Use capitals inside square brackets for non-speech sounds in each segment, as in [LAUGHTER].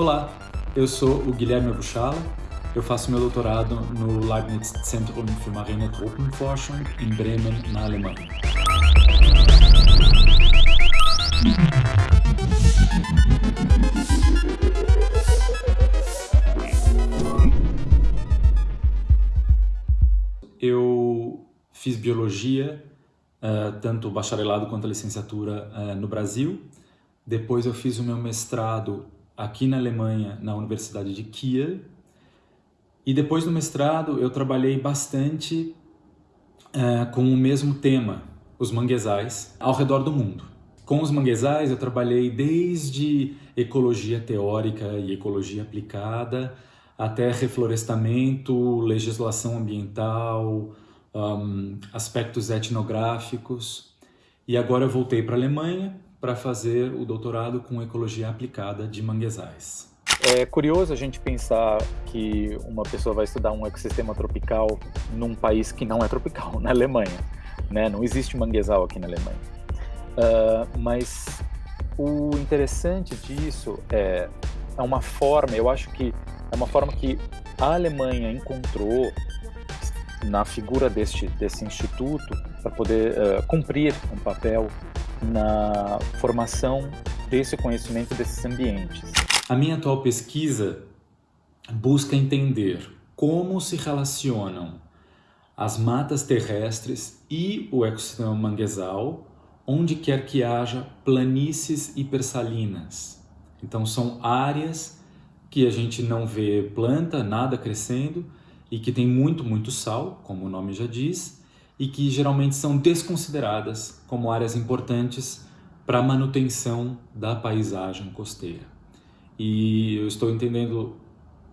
Olá, eu sou o Guilherme Buchala, eu faço meu doutorado no Leibniz Zentrum für Marine Tropenforschung em Bremen, na Alemanha. Eu fiz biologia, uh, tanto bacharelado quanto licenciatura uh, no Brasil. Depois eu fiz o meu mestrado aqui na Alemanha, na Universidade de Kiel. E depois do mestrado eu trabalhei bastante uh, com o mesmo tema, os manguezais, ao redor do mundo. Com os manguezais eu trabalhei desde ecologia teórica e ecologia aplicada, até reflorestamento, legislação ambiental, um, aspectos etnográficos. E agora eu voltei para a Alemanha para fazer o doutorado com ecologia aplicada de manguezais. É curioso a gente pensar que uma pessoa vai estudar um ecossistema tropical num país que não é tropical, [LAUGHS] na Alemanha. Né? Não existe manguezal aqui na Alemanha. Uh, mas o interessante disso é, é uma forma, eu acho que é uma forma que a Alemanha encontrou na figura deste, desse instituto para poder uh, cumprir um papel na formação desse conhecimento desses ambientes. A minha atual pesquisa busca entender como se relacionam as matas terrestres e o ecossistema manguezal, onde quer que haja planícies hipersalinas. Então são áreas que a gente não vê planta, nada crescendo e que tem muito, muito sal, como o nome já diz, e que geralmente são desconsideradas como áreas importantes para a manutenção da paisagem costeira. E eu estou entendendo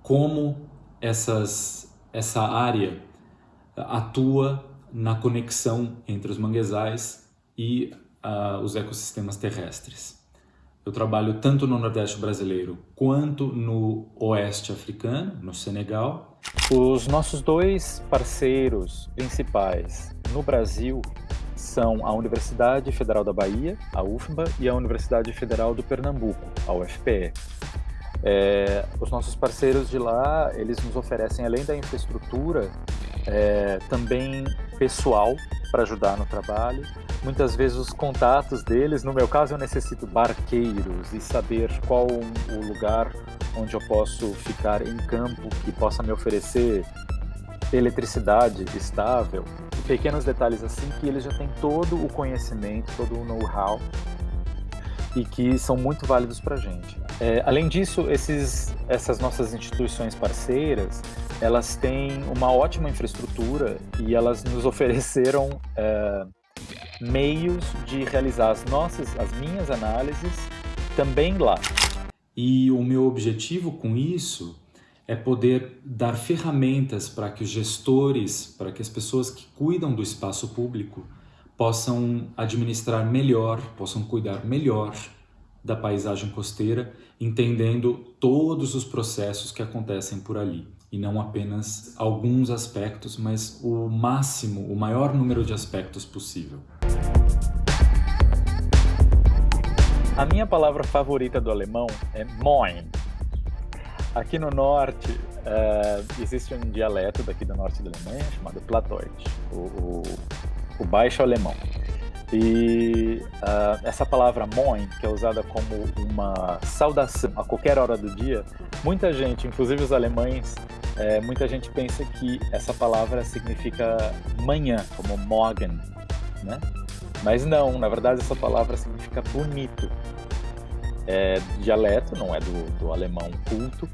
como essas, essa área atua na conexão entre os manguezais e uh, os ecossistemas terrestres. Eu trabalho tanto no Nordeste brasileiro quanto no Oeste africano, no Senegal. Os nossos dois parceiros principais no Brasil são a Universidade Federal da Bahia, a UFBA, e a Universidade Federal do Pernambuco, a UFPE. É, os nossos parceiros de lá, eles nos oferecem, além da infraestrutura, é, também pessoal para ajudar no trabalho. Muitas vezes os contatos deles, no meu caso eu necessito barqueiros e saber qual o lugar onde eu posso ficar em campo que possa me oferecer eletricidade estável, pequenos detalhes assim que eles já têm todo o conhecimento, todo o know-how e que são muito válidos para a gente. É, além disso, esses, essas nossas instituições parceiras, elas têm uma ótima infraestrutura e elas nos [LAUGHS] ofereceram é, meios de realizar as nossas, as minhas análises também lá. E o meu objetivo com isso é poder dar ferramentas para que os gestores, para que as pessoas que cuidam do espaço público possam administrar melhor, possam cuidar melhor da paisagem costeira, entendendo todos os processos que acontecem por ali e não apenas alguns aspectos, mas o máximo, o maior número de aspectos possível. A minha palavra favorita do alemão é moin. Aqui no norte uh, existe um dialeto daqui do norte da Alemanha chamado Plattdeutsch, o, o o baixo alemão. E uh, essa palavra moin, que é usada como uma saudação a qualquer hora do dia, muita gente, inclusive os alemães, é, muita gente pensa que essa palavra significa manhã, como morgen, né? Mas não, na verdade essa palavra significa bonito. É dialeto, não é do, do alemão culto,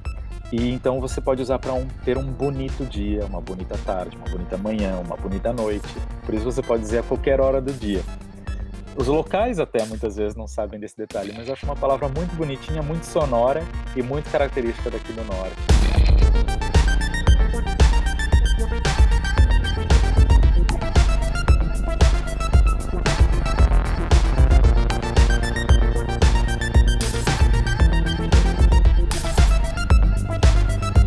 e então você pode usar para um, ter um bonito dia, uma bonita tarde, uma bonita manhã, uma bonita noite. Por isso você pode dizer a qualquer hora do dia. Os locais até muitas vezes não sabem desse detalhe, mas eu acho uma palavra muito bonitinha, muito sonora e muito característica daqui do norte.